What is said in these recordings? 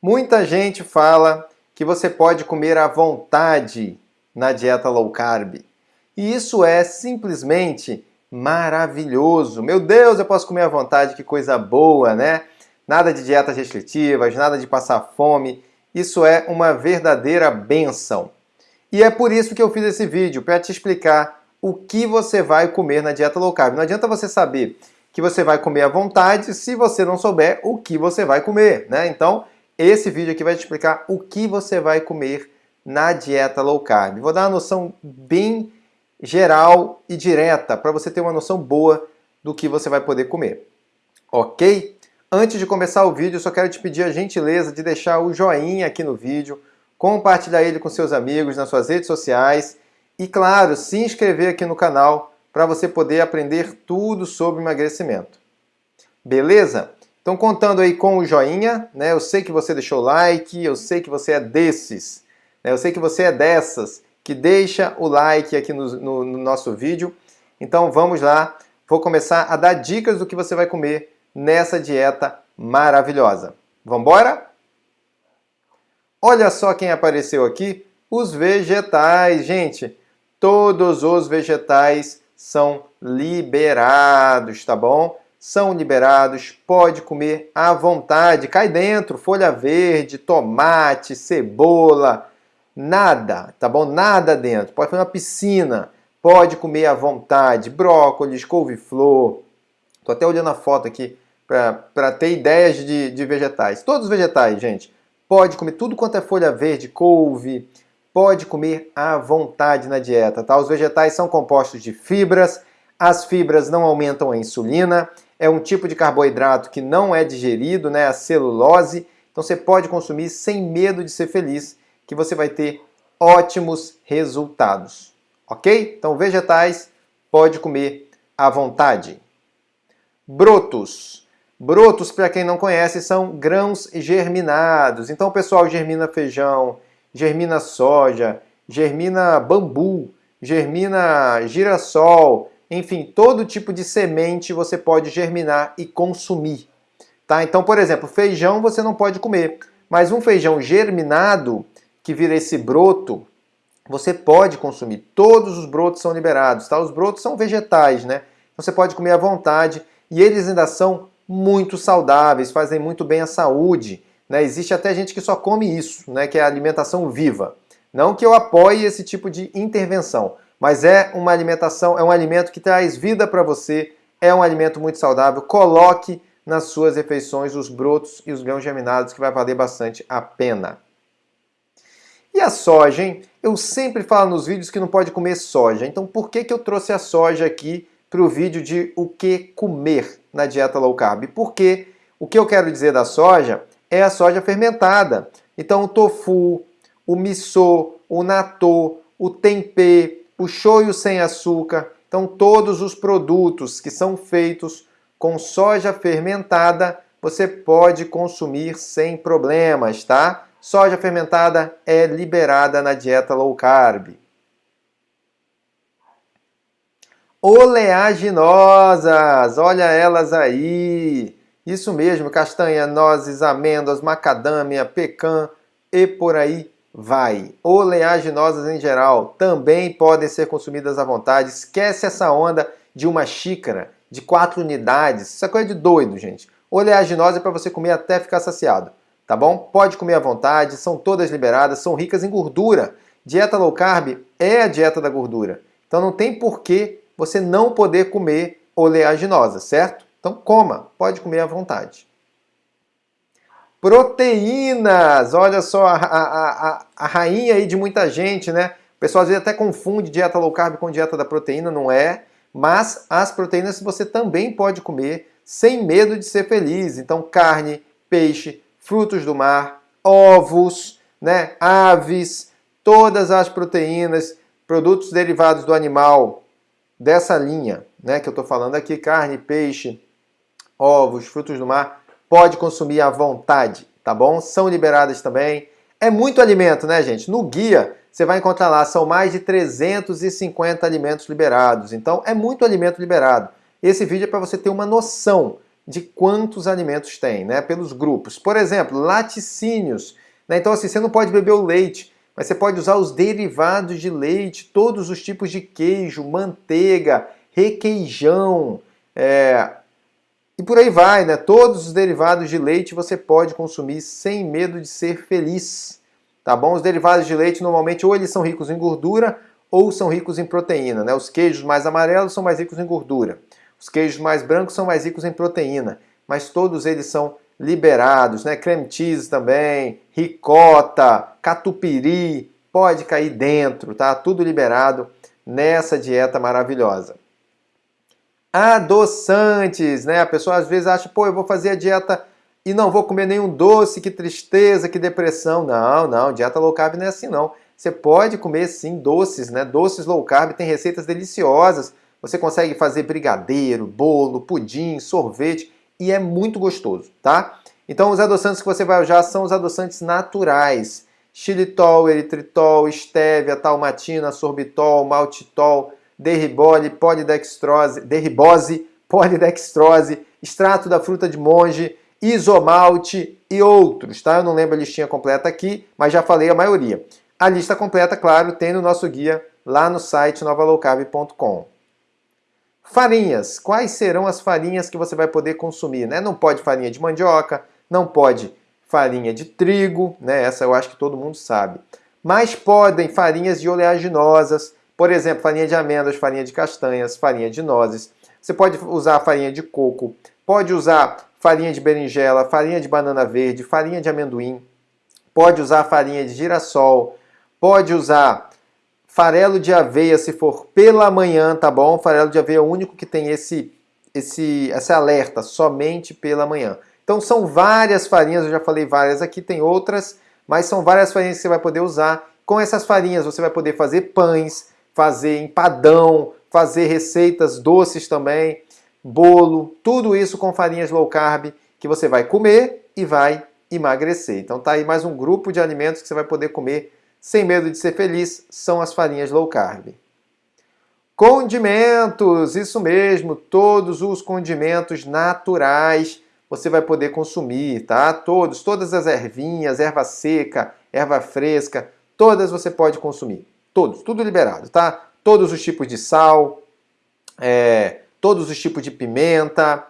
Muita gente fala que você pode comer à vontade na dieta low carb. E isso é simplesmente maravilhoso. Meu Deus, eu posso comer à vontade, que coisa boa, né? Nada de dietas restritivas, nada de passar fome. Isso é uma verdadeira benção. E é por isso que eu fiz esse vídeo, para te explicar o que você vai comer na dieta low carb. Não adianta você saber que você vai comer à vontade se você não souber o que você vai comer, né? Então, esse vídeo aqui vai te explicar o que você vai comer na dieta low carb. Vou dar uma noção bem geral e direta para você ter uma noção boa do que você vai poder comer. Ok? Antes de começar o vídeo, só quero te pedir a gentileza de deixar o joinha aqui no vídeo, compartilhar ele com seus amigos nas suas redes sociais e, claro, se inscrever aqui no canal para você poder aprender tudo sobre emagrecimento. Beleza? Então, contando aí com o joinha, né? Eu sei que você deixou like, eu sei que você é desses, né? eu sei que você é dessas que deixa o like aqui no, no, no nosso vídeo. Então vamos lá, vou começar a dar dicas do que você vai comer nessa dieta maravilhosa. Vamos embora? Olha só quem apareceu aqui, os vegetais, gente. Todos os vegetais são liberados, tá bom? São liberados, pode comer à vontade. Cai dentro, folha verde, tomate, cebola, Nada, tá bom? Nada dentro. Pode fazer uma piscina, pode comer à vontade, brócolis, couve-flor. Tô até olhando a foto aqui para ter ideias de, de vegetais. Todos os vegetais, gente. Pode comer tudo quanto é folha verde, couve, pode comer à vontade na dieta, tá? Os vegetais são compostos de fibras, as fibras não aumentam a insulina, é um tipo de carboidrato que não é digerido, né? A celulose, então você pode consumir sem medo de ser feliz que você vai ter ótimos resultados. Ok? Então, vegetais pode comer à vontade. Brotos. Brotos, para quem não conhece, são grãos germinados. Então, o pessoal germina feijão, germina soja, germina bambu, germina girassol, enfim, todo tipo de semente você pode germinar e consumir. Tá? Então, por exemplo, feijão você não pode comer, mas um feijão germinado que vira esse broto, você pode consumir. Todos os brotos são liberados, tá? Os brotos são vegetais, né? Você pode comer à vontade e eles ainda são muito saudáveis, fazem muito bem à saúde. Né? Existe até gente que só come isso, né? que é a alimentação viva. Não que eu apoie esse tipo de intervenção, mas é uma alimentação, é um alimento que traz vida para você, é um alimento muito saudável. Coloque nas suas refeições os brotos e os grãos germinados, que vai valer bastante a pena. E a soja, hein? Eu sempre falo nos vídeos que não pode comer soja. Então por que, que eu trouxe a soja aqui para o vídeo de o que comer na dieta low carb? Porque o que eu quero dizer da soja é a soja fermentada. Então o tofu, o miso, o natô, o tempê, o shoyu sem açúcar. Então todos os produtos que são feitos com soja fermentada você pode consumir sem problemas, tá? soja fermentada é liberada na dieta low carb. Oleaginosas, olha elas aí. Isso mesmo, castanha, nozes, amêndoas, macadâmia, pecan e por aí vai. Oleaginosas em geral também podem ser consumidas à vontade. Esquece essa onda de uma xícara, de quatro unidades. Isso é coisa de doido, gente. Oleaginosa é para você comer até ficar saciado tá bom? Pode comer à vontade, são todas liberadas, são ricas em gordura. Dieta low carb é a dieta da gordura. Então não tem por que você não poder comer oleaginosa, certo? Então coma, pode comer à vontade. Proteínas! Olha só a, a, a, a rainha aí de muita gente, né? O pessoal às vezes até confunde dieta low carb com dieta da proteína, não é? Mas as proteínas você também pode comer sem medo de ser feliz. Então carne, peixe, frutos do mar, ovos, né, aves, todas as proteínas, produtos derivados do animal dessa linha, né, que eu estou falando aqui, carne, peixe, ovos, frutos do mar, pode consumir à vontade, tá bom? São liberadas também. É muito alimento, né, gente? No guia você vai encontrar lá, são mais de 350 alimentos liberados. Então, é muito alimento liberado. Esse vídeo é para você ter uma noção de quantos alimentos tem, né? Pelos grupos. Por exemplo, laticínios. Né? Então, assim, você não pode beber o leite, mas você pode usar os derivados de leite, todos os tipos de queijo, manteiga, requeijão, é... e por aí vai, né? Todos os derivados de leite você pode consumir sem medo de ser feliz, tá bom? Os derivados de leite normalmente ou eles são ricos em gordura ou são ricos em proteína, né? Os queijos mais amarelos são mais ricos em gordura, os queijos mais brancos são mais ricos em proteína, mas todos eles são liberados, né? Creme cheese também, ricota, catupiry, pode cair dentro, tá? Tudo liberado nessa dieta maravilhosa. Adoçantes, né? A pessoa às vezes acha, pô, eu vou fazer a dieta e não vou comer nenhum doce, que tristeza, que depressão. Não, não, dieta low carb não é assim não. Você pode comer sim doces, né? Doces low carb tem receitas deliciosas. Você consegue fazer brigadeiro, bolo, pudim, sorvete e é muito gostoso, tá? Então os adoçantes que você vai usar são os adoçantes naturais. Xilitol, eritritol, estévia, talmatina, sorbitol, maltitol, derribole, polidextrose, derribose, polidextrose, extrato da fruta de monge, isomalte e outros, tá? Eu não lembro a listinha completa aqui, mas já falei a maioria. A lista completa, claro, tem no nosso guia lá no site novalowcarb.com. Farinhas. Quais serão as farinhas que você vai poder consumir? Né? Não pode farinha de mandioca, não pode farinha de trigo, né? essa eu acho que todo mundo sabe. Mas podem farinhas de oleaginosas, por exemplo, farinha de amêndoas, farinha de castanhas, farinha de nozes. Você pode usar farinha de coco, pode usar farinha de berinjela, farinha de banana verde, farinha de amendoim, pode usar farinha de girassol, pode usar farelo de aveia se for pela manhã, tá bom? Farelo de aveia é o único que tem esse, esse, esse alerta, somente pela manhã. Então são várias farinhas, eu já falei várias aqui, tem outras, mas são várias farinhas que você vai poder usar. Com essas farinhas você vai poder fazer pães, fazer empadão, fazer receitas doces também, bolo, tudo isso com farinhas low carb que você vai comer e vai emagrecer. Então tá aí mais um grupo de alimentos que você vai poder comer sem medo de ser feliz, são as farinhas low carb. Condimentos, isso mesmo, todos os condimentos naturais você vai poder consumir, tá? Todos, todas as ervinhas, erva seca, erva fresca, todas você pode consumir. Todos, tudo liberado, tá? Todos os tipos de sal, é, todos os tipos de pimenta,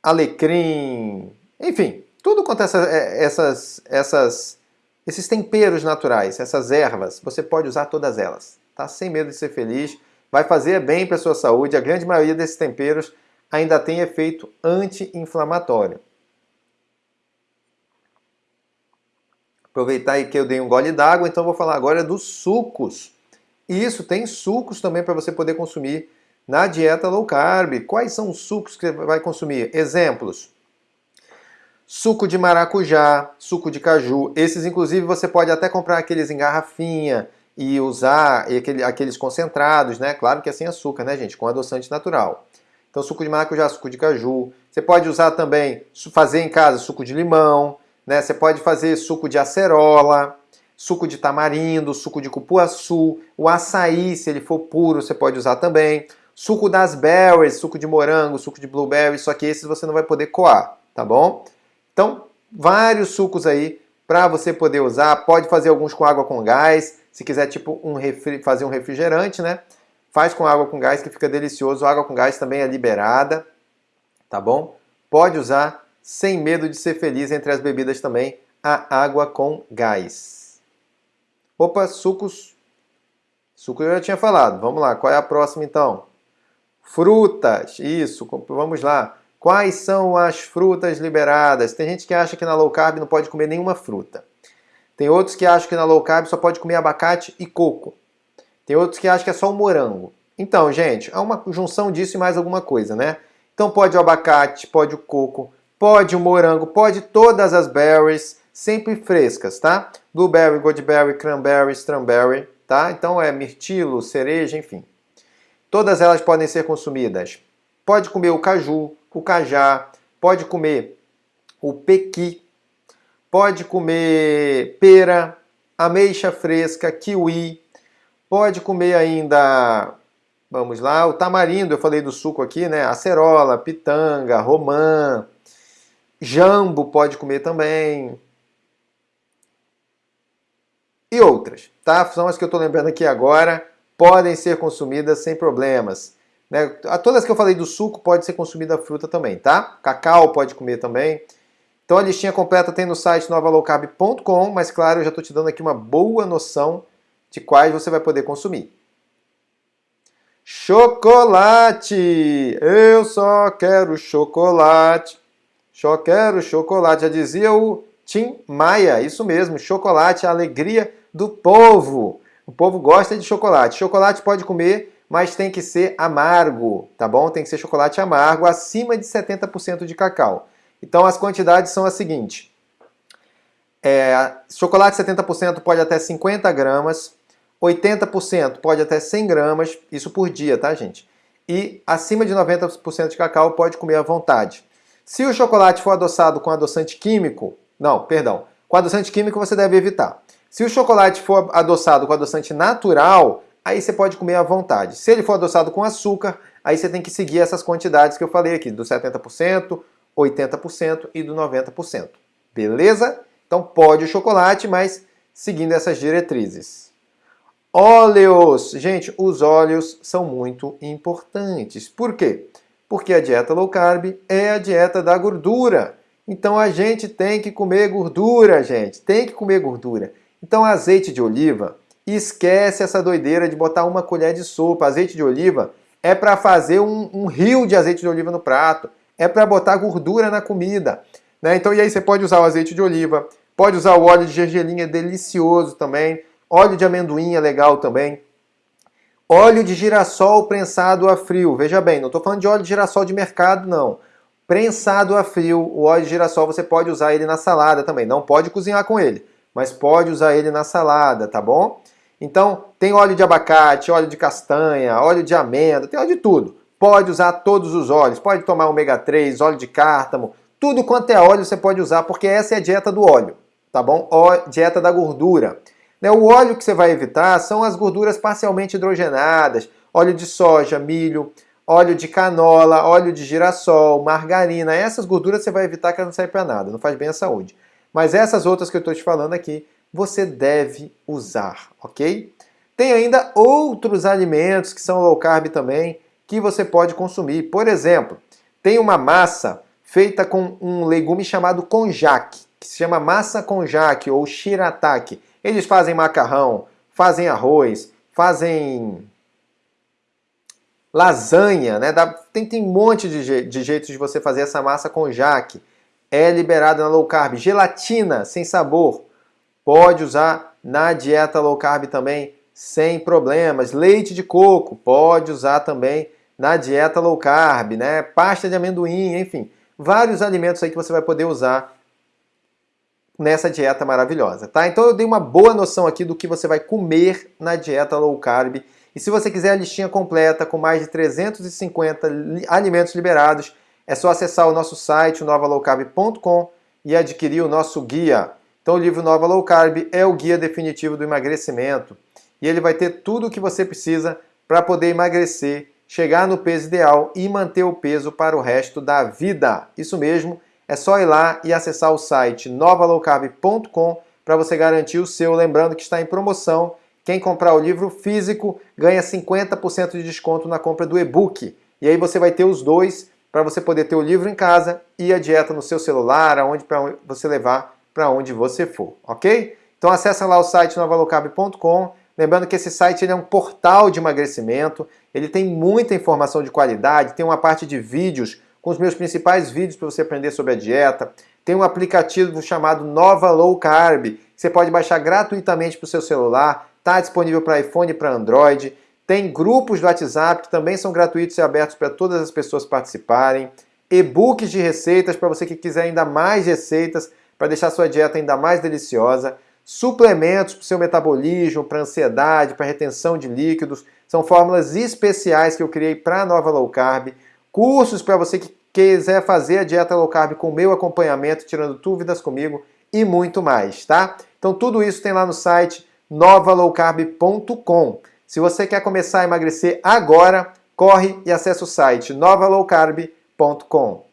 alecrim, enfim, tudo quanto essa, é, essas, essas esses temperos naturais, essas ervas, você pode usar todas elas, tá? Sem medo de ser feliz, vai fazer bem para sua saúde. A grande maioria desses temperos ainda tem efeito anti-inflamatório. Aproveitar aí que eu dei um gole d'água, então vou falar agora dos sucos. Isso, tem sucos também para você poder consumir na dieta low carb. Quais são os sucos que você vai consumir? Exemplos suco de maracujá, suco de caju. Esses, inclusive, você pode até comprar aqueles em garrafinha e usar aquele, aqueles concentrados, né? Claro que é sem açúcar, né, gente? Com adoçante natural. Então, suco de maracujá, suco de caju. Você pode usar também, fazer em casa suco de limão, né? Você pode fazer suco de acerola, suco de tamarindo, suco de cupuaçu, o açaí, se ele for puro, você pode usar também. Suco das berries, suco de morango, suco de blueberry, só que esses você não vai poder coar, tá bom? Então, vários sucos aí para você poder usar. Pode fazer alguns com água com gás. Se quiser tipo um fazer um refrigerante, né? Faz com água com gás que fica delicioso. A água com gás também é liberada, tá bom? Pode usar sem medo de ser feliz entre as bebidas também a água com gás. Opa, sucos. Suco eu já tinha falado. Vamos lá, qual é a próxima então? Frutas. Isso, vamos lá. Quais são as frutas liberadas? Tem gente que acha que na low carb não pode comer nenhuma fruta. Tem outros que acham que na low carb só pode comer abacate e coco. Tem outros que acham que é só o morango. Então, gente, é uma junção disso e mais alguma coisa, né? Então pode o abacate, pode o coco, pode o morango, pode todas as berries, sempre frescas, tá? Blueberry, goldberry, cranberry, strawberry, tá? Então é mirtilo, cereja, enfim. Todas elas podem ser consumidas. Pode comer o caju, o cajá, pode comer o pequi, pode comer pera, ameixa fresca, kiwi, pode comer ainda, vamos lá, o tamarindo, eu falei do suco aqui, né? Acerola, pitanga, romã, jambo pode comer também. E outras, tá? São as que eu estou lembrando aqui agora, podem ser consumidas sem problemas. Né? Todas que eu falei do suco pode ser consumida a fruta também, tá? Cacau pode comer também. Então a listinha completa tem no site novalowcarb.com, mas claro, eu já estou te dando aqui uma boa noção de quais você vai poder consumir. Chocolate! Eu só quero chocolate. Só quero chocolate. Já dizia o Tim Maia, isso mesmo, chocolate, a alegria do povo. O povo gosta de chocolate. Chocolate pode comer mas tem que ser amargo, tá bom? Tem que ser chocolate amargo, acima de 70% de cacau. Então as quantidades são as seguintes. É, chocolate 70% pode até 50 gramas, 80% pode até 100 gramas, isso por dia, tá, gente? E acima de 90% de cacau pode comer à vontade. Se o chocolate for adoçado com adoçante químico, não, perdão, com adoçante químico você deve evitar. Se o chocolate for adoçado com adoçante natural, aí você pode comer à vontade. Se ele for adoçado com açúcar, aí você tem que seguir essas quantidades que eu falei aqui, do 70%, 80% e do 90%. Beleza? Então pode o chocolate, mas seguindo essas diretrizes. Óleos! Gente, os óleos são muito importantes. Por quê? Porque a dieta low carb é a dieta da gordura. Então a gente tem que comer gordura, gente. Tem que comer gordura. Então azeite de oliva, esquece essa doideira de botar uma colher de sopa. Azeite de oliva é para fazer um, um, rio de azeite de oliva no prato. É para botar gordura na comida. Né? Então, e aí você pode usar o azeite de oliva, pode usar o óleo de gergelim, é delicioso também. Óleo de amendoim é legal também. Óleo de girassol prensado a frio. Veja bem, não estou falando de óleo de girassol de mercado, não. Prensado a frio, o óleo de girassol você pode usar ele na salada também. Não pode cozinhar com ele, mas pode usar ele na salada, tá bom? Então, tem óleo de abacate, óleo de castanha, óleo de amêndoa, tem óleo de tudo. Pode usar todos os óleos, pode tomar ômega 3, óleo de cártamo, tudo quanto é óleo você pode usar, porque essa é a dieta do óleo, tá bom? Dieta da gordura. Né, o óleo que você vai evitar são as gorduras parcialmente hidrogenadas, óleo de soja, milho, óleo de canola, óleo de girassol, margarina. Essas gorduras você vai evitar que elas não servem para nada, não faz bem à saúde. Mas essas outras que eu estou te falando aqui, você deve usar, ok? Tem ainda outros alimentos que são low carb também que você pode consumir. Por exemplo, tem uma massa feita com um legume chamado konjac, que se chama massa konjac ou shirataki. Eles fazem macarrão, fazem arroz, fazem lasanha, né? tem, tem um monte de, de jeitos de você fazer essa massa konjac. É liberada na low carb. Gelatina sem sabor pode usar na dieta low carb também sem problemas. Leite de coco pode usar também na dieta low carb, né? Pasta de amendoim, enfim, vários alimentos aí que você vai poder usar nessa dieta maravilhosa, tá? Então eu dei uma boa noção aqui do que você vai comer na dieta low carb. E se você quiser a listinha completa com mais de 350 alimentos liberados, é só acessar o nosso site, novalowcarb.com e adquirir o nosso guia. Então o livro Nova Low Carb é o guia definitivo do emagrecimento e ele vai ter tudo o que você precisa para poder emagrecer, chegar no peso ideal e manter o peso para o resto da vida. Isso mesmo, é só ir lá e acessar o site novalowcarb.com para você garantir o seu, lembrando que está em promoção. Quem comprar o livro físico ganha 50% de desconto na compra do e-book. E aí você vai ter os dois para você poder ter o livro em casa e a dieta no seu celular, aonde para você levar para onde você for, ok? Então acessa lá o site novalocab.com. Lembrando que esse site é um portal de emagrecimento, ele tem muita informação de qualidade, tem uma parte de vídeos com os meus principais vídeos para você aprender sobre a dieta. Tem um aplicativo chamado Nova Low Carb, que você pode baixar gratuitamente para o seu celular, está disponível para iPhone e para Android. Tem grupos do WhatsApp que também são gratuitos e abertos para todas as pessoas participarem. E-books de receitas para você que quiser ainda mais receitas para deixar sua dieta ainda mais deliciosa. Suplementos para o seu metabolismo, para ansiedade, para retenção de líquidos. São fórmulas especiais que eu criei para a nova low carb. Cursos para você que quiser fazer a dieta low carb com meu acompanhamento, tirando dúvidas comigo e muito mais, tá? Então tudo isso tem lá no site novalowcarb.com. Se você quer começar a emagrecer agora, corre e acesse o site novalowcarb.com.